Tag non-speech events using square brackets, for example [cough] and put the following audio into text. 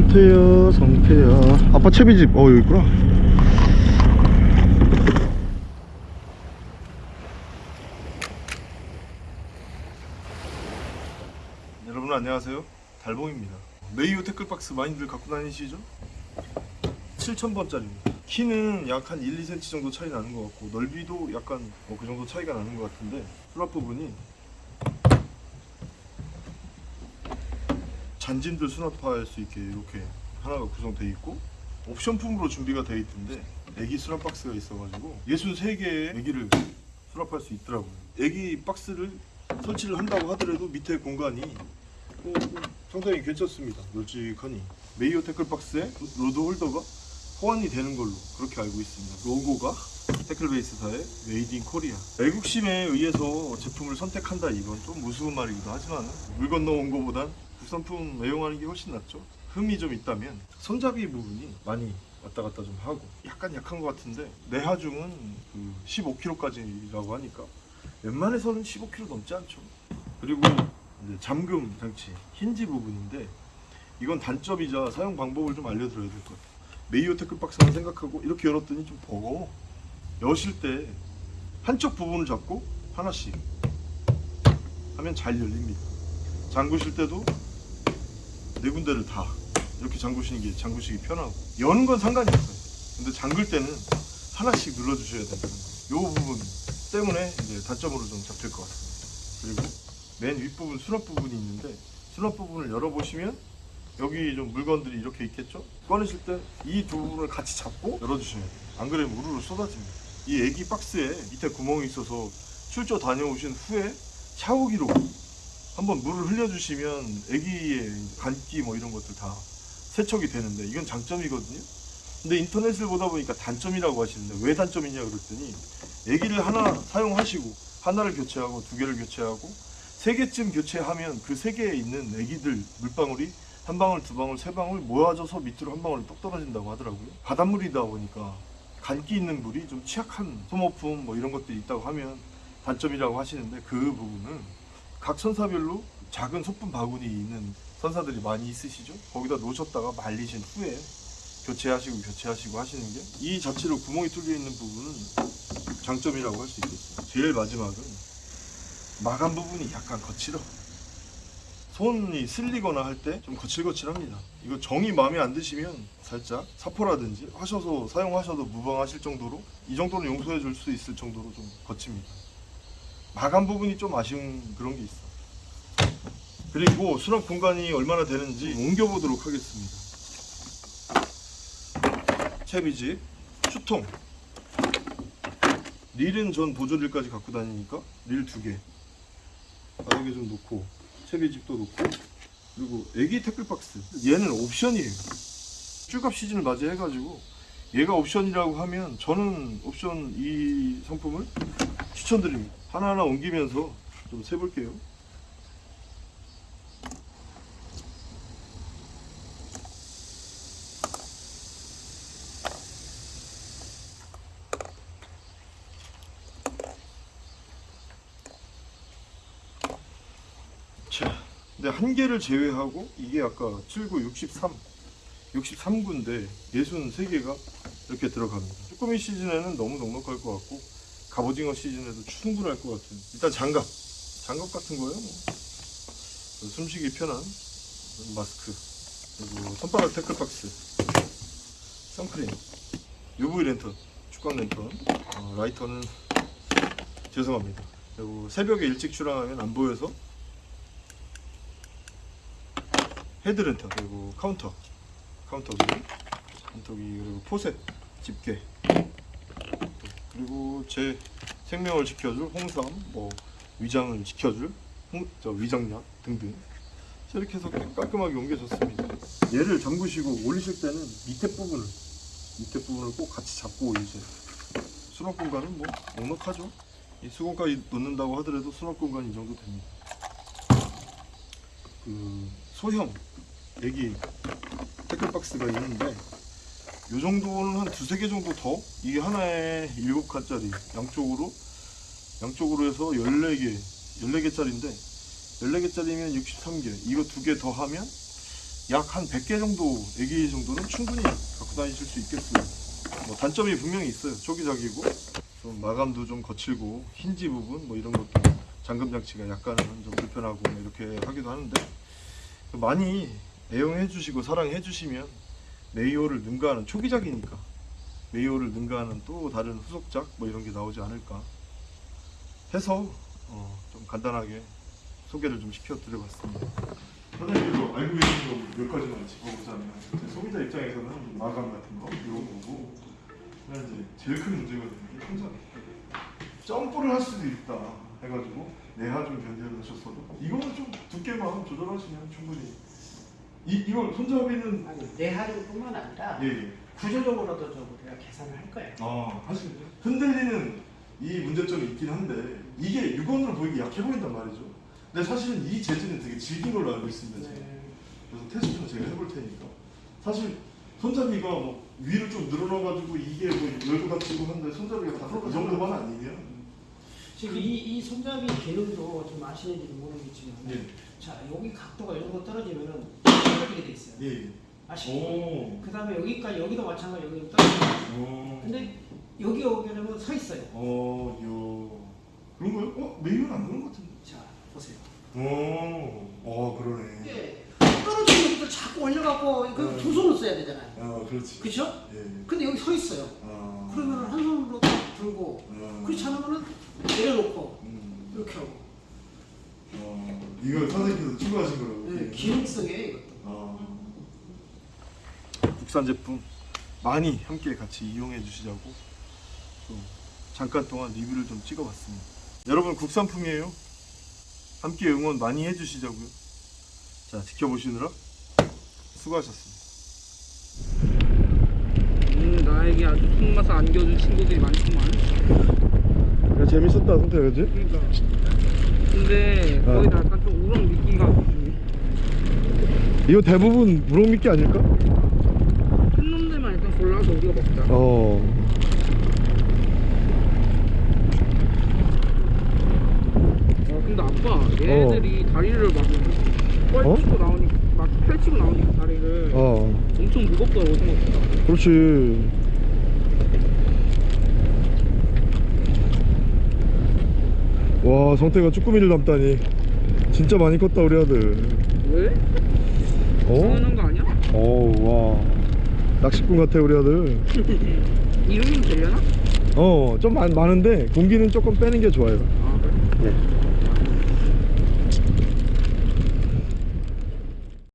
성태야 성태야 아빠 채비집 어 여기 있구나. 여러분 안녕하세요. 달봉입니다. 메이오 태클박스 많이들 갖고 다니시죠? 7000번짜리입니다. 키는 약 한 1, 2cm 정도 차이 나는 것 같고 넓이도 약간 뭐 그 정도 차이가 나는 것 같은데 수납 부분이 잔짐들 수납할 수 있게 이렇게 하나가 구성되어 있고 옵션품으로 준비가 되어 있던데 에기 수납 박스가 있어가지고 63개의 에기를 수납할 수 있더라고요. 에기 박스를 설치를 한다고 하더라도 밑에 공간이 어, 상당히 괜찮습니다. 널찍하니. 메이호 tackle box에 rod holder가 호환이 되는 걸로 그렇게 알고 있습니다. 로고가 태클베이스사의 made in Korea. 애국심에 의해서 제품을 선택한다. 이건 좀 무서운 말이기도 하지만 물 건너온 거보단 국산품 애용하는 게 훨씬 낫죠. 흠이 좀 있다면 손잡이 부분이 많이 왔다 갔다 좀 하고 약간 약한 것 같은데 내하중은 그 15kg까지라고 하니까 웬만해서는 15kg 넘지 않죠. 그리고 잠금 장치 힌지 부분인데 이건 단점이자 사용 방법을 좀 알려드려야 될 것 같아요. 메이오 태클박스만 생각하고 이렇게 열었더니 좀 버거워. 여실 때 한쪽 부분을 잡고 하나씩 하면 잘 열립니다. 잠그실 때도 네 군데를 다 이렇게 잠그시는 게 잠그시기 편하고. 여는 건 상관이 없어요. 근데 잠글 때는 하나씩 눌러주셔야 거예요 이 부분 때문에 이제 단점으로 좀 잡힐 것 같습니다. 그리고 맨 윗부분 수납 부분이 있는데 수납 부분을 열어보시면 여기 좀 물건들이 이렇게 있겠죠? 꺼내실 때 이 두 부분을 같이 잡고 열어주셔야 돼요. 안 그러면 우르르 쏟아집니다. 이 애기 박스에 밑에 구멍이 있어서 출조 다녀오신 후에 샤워기로 한번 물을 흘려주시면 애기의 간기 뭐 이런 것들 다 세척이 되는데 이건 장점이거든요 근데 인터넷을 보다 보니까 단점이라고 하시는데 왜 단점이냐 그랬더니 애기를 하나 사용하시고 하나를 교체하고 두 개를 교체하고 세 개쯤 교체하면 그 세 개에 있는 애기들 물방울이 한 방울, 두 방울, 세 방울 모아져서 밑으로 한 방울이 똑 떨어진다고 하더라고요. 바닷물이다 보니까 간기 있는 물이 좀 취약한 소모품 뭐 이런 것들이 있다고 하면 단점이라고 하시는데 그 부분은 각 선사별로 작은 소품 바구니 있는 선사들이 많이 있으시죠? 거기다 놓으셨다가 말리신 후에 교체하시고 교체하시고 하시는 게 이 자체로 구멍이 뚫려 있는 부분은 장점이라고 할 수 있겠어요. 제일 마지막은 마감 부분이 약간 거칠어. 손이 쓸리거나 할 때 좀 거칠거칠합니다. 이거 정이 마음에 안 드시면 살짝 사포라든지 하셔서 사용하셔도 무방하실 정도로 이 정도는 용서해 줄 수 있을 정도로 좀 거칩니다. 마감 부분이 좀 아쉬운 그런 게 있어. 그리고 수납 공간이 얼마나 되는지 옮겨보도록 하겠습니다. 채비집, 수통. 릴은 전 보조릴까지 갖고 다니니까 릴 두 개. 바닥에 좀 놓고 채비집도 놓고 그리고 애기 태클박스 얘는 옵션이에요 쭈갑 시즌을 맞이해가지고 얘가 옵션이라고 하면 저는 옵션 이 상품을 추천드립니다 하나하나 옮기면서 좀 세볼게요 자, 근데 한 개를 제외하고 이게 아까 79, 63, 63구인데 63개가 이렇게 들어갑니다. 쭈꾸미 시즌에는 너무 넉넉할 것 같고 갑오징어 시즌에도 충분할 것 같은. 일단 장갑, 장갑 같은 거요. 뭐. 숨쉬기 편한 마스크. 그리고 손바닥 태클박스, 선크림, UV 랜턴, 축광 랜턴, 어, 라이터는 죄송합니다. 그리고 새벽에 일찍 출항하면 안 보여서 head lantern. 그리고 카운터. 카운터기. 카운터기. 그리고 forceps. 집게 그리고 제 생명을 지켜줄 홍삼 뭐 위장을 지켜줄 홍, 저 위장약 등등. 자, 이렇게 해서 깔끔하게 옮겨졌습니다. 얘를 잠그시고 올리실 때는 밑에 부분을 밑에 부분을 꼭 같이 잡고 올리세요 수납 공간은 뭐 넉넉하죠? 이 수건까지 넣는다고 하더라도 수납 공간이 이 정도 됩니다. 그 소형 애기 태클박스가 있는데 요 정도는 한 두세 개 정도 더? 이게 하나에 일곱 칸짜리. 양쪽으로? 양쪽으로 해서 14개. 14개짜리인데 14개짜리면 63개. 이거 두 개 더 하면 약 한 100개 정도 애기 정도는 충분히 갖고 다니실 수 있겠어요. 뭐 단점이 분명히 있어요. 초기작이고. 좀 마감도 좀 거칠고 힌지 부분 뭐 이런 것도 잠금 장치가 약간은 좀 불편하고 뭐 이렇게 하기도 하는데 많이 애용해 주시고 사랑해 주시면 메이오를 능가하는 초기작이니까 메이오를 능가하는 또 다른 후속작 뭐 이런 게 나오지 않을까 해서 어, 좀 간단하게 소개를 좀 시켜드려봤습니다. 사장님도 알고 계신 거 몇 가지만 짚어보자면 제 소비자 입장에서는 마감 같은 거 이런 거고 이제 제일 큰게 혼자 점프를 할 수도 있다 해가지고 내하 좀 변제를 하셨어도 이거는 좀 두께만 조절하시면 충분히 이 이걸 손잡이는 아니 내하뿐만 아니라 예, 예. 구조적으로도 좀 우리가 계산을 할 거예요. 아 사실 흔들리는 이 문제점이 있긴 한데 이게 육안으로 보이기 약해 보인단 말이죠. 근데 사실은 이 재질은 되게 질긴 걸로 알고 있습니다. 제가. 네. 그래서 테스트는 제가 해볼 테니까. 사실 손잡이가 뭐 위로 좀 늘어나가지고 이게 뭐 열고 닫히고 한데 손잡이가 다이 정도만 아니면 지금 이, 이 손잡이 기능도 좀 아시는지 모르겠지만 예, 자 여기 각도가 이 정도 떨어지면은. 예, 예. 아시죠? 오, 그 다음에 여기까지 여기도 마찬가지 여기 떨어지고 오, 근데 여기 오게 되면 서 있어요. 어, 요 그런 거요? 어, 메인은 안 그런 것 같은데. 자 보세요. 오, 어, 그러네. 이게 떨어지는 것도 자꾸 올려갖고 그 네. 두 손을 써야 되잖아요. 아, 그렇지. 그렇죠? 예. 근데 여기 서 있어요. 아. 그러면 한 손으로 딱 들고 아. 그렇지 않으면은 내려놓고 음. 이렇게 하고 어, 이거 선생님께서 추구하신 거라고. 네, 기능성이에요 이것도. 아. 국산 제품 많이 함께 같이 이용해 주시자고 좀 잠깐 동안 리뷰를 좀 찍어봤습니다. 여러분 국산품이에요. 함께 응원 많이 해주시자고요. 자 지켜보시느라 수고하셨습니다. 음, 나에게 아주 속맛을 안겨준 친구들이 많구만. 재밌었다 성태 그지? 그러니까. 근데 어. 거의 다 약간 좀 우렁 미끼가 큰 이거 대부분 무럭미끼 아닐까? 골라서 우리가 먹자. 어. 아, 근데 아빠, 얘네들이 다리를 막 펼치고 나오니까, 막 펼치고 나오니까 다리를 어. 엄청 무겁더라고 생각보다. 그렇지. 와 성태가 쭈꾸미를 담다니 진짜 많이 컸다 우리 아들. 왜? 어? 당연한 거 아니야? 어우 와 낚시꾼 같아 우리 아들. [laughs] 이름이 되려나? 어좀 많은데 공기는 조금 빼는 게 좋아요. 아, 그래? 네.